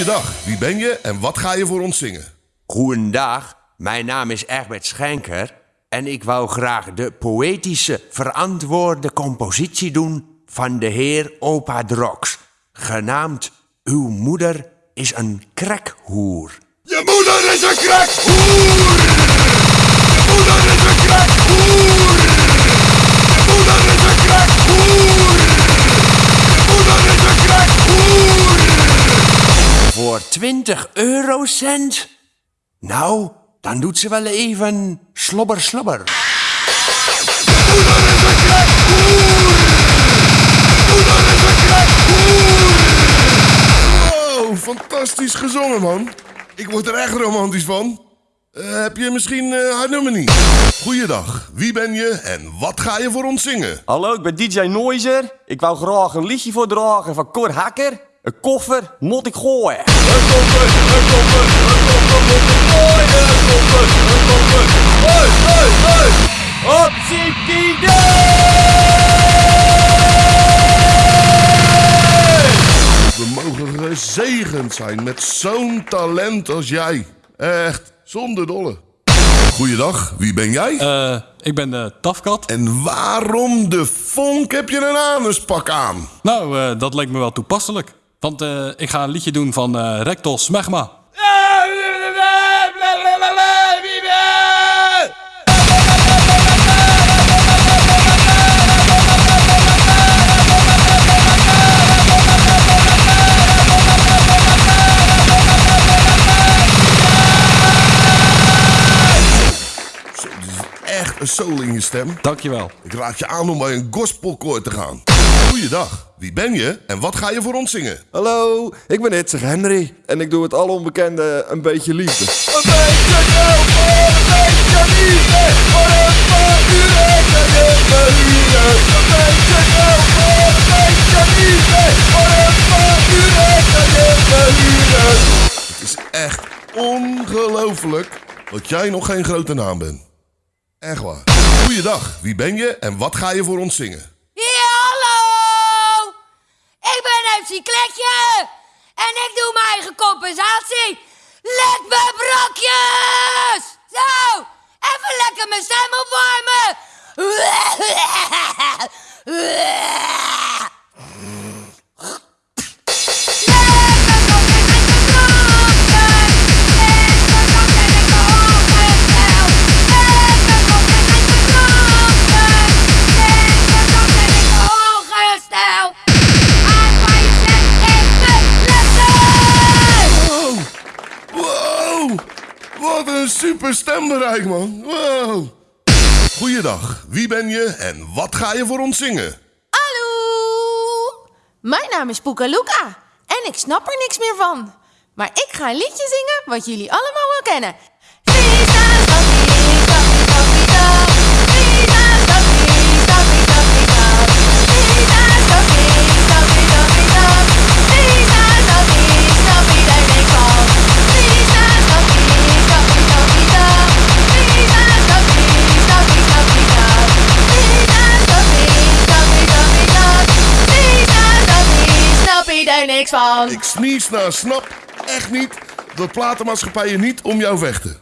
Goeiedag, wie ben je en wat ga je voor ons zingen? Goedendag, mijn naam is Egbert Schenker en ik wou graag de poëtische verantwoorde compositie doen van de heer Opa Drox, genaamd Uw moeder is een krekhoer. Je moeder is een krekhoer! Je moeder is een krekhoer! 20 eurocent? Nou, dan doet ze wel even slobber slobber. Oh, fantastisch gezongen, man. Ik word er echt romantisch van. Eh, heb je misschien eh, haar nummer niet? Goeiedag, wie ben je en wat ga je voor ons zingen? Hallo, ik ben DJ Noizer. Ik wou graag een liedje voordragen van Cor Hakker. Een koffer moet ik gooien. Een koffer, een koffer, een koffer moet ik gooien. Een koffer, een koffer. Hey, hey, hey! We mogen gezegend zijn met zo'n talent als jij. Echt, zonder dolle. Goeiedag, wie ben jij? Eh, ik ben de Tafkat. En waarom de vonk heb je een anuspak aan? Nou, eh, dat leek me wel toepasselijk. Want eh, ik ga een liedje doen van eh Rector Smegma. Echt een soul in je stem. Dankjewel. Ik raad je aan om bij een gospelkoor te gaan. Goeiedag, wie ben je en wat ga je voor ons zingen? Hallo, ik ben Itzig Henry en ik doe het al onbekende een beetje liefde. Een beetje geld voor een beetje liefde, voor een paar uur eten Een beetje geld voor een beetje liefde, voor een paar Het is echt ongelooflijk dat jij nog geen grote naam bent. Echt waar. Goeiedag, wie ben je en wat ga je voor ons zingen? En ik doe mijn eigen compensatie. Let me brokjes! Zo, even lekker mijn stem opwarmen. Wat een super stembereik man. Wow. Goeiedag, wie ben je en wat ga je voor ons zingen? Hallo! Mijn naam is Poekaluka en ik snap er niks meer van. Maar ik ga een liedje zingen wat jullie allemaal wel kennen. Visa, Ik sneeze naar snap echt niet dat platenmaatschappijen niet om jou vechten.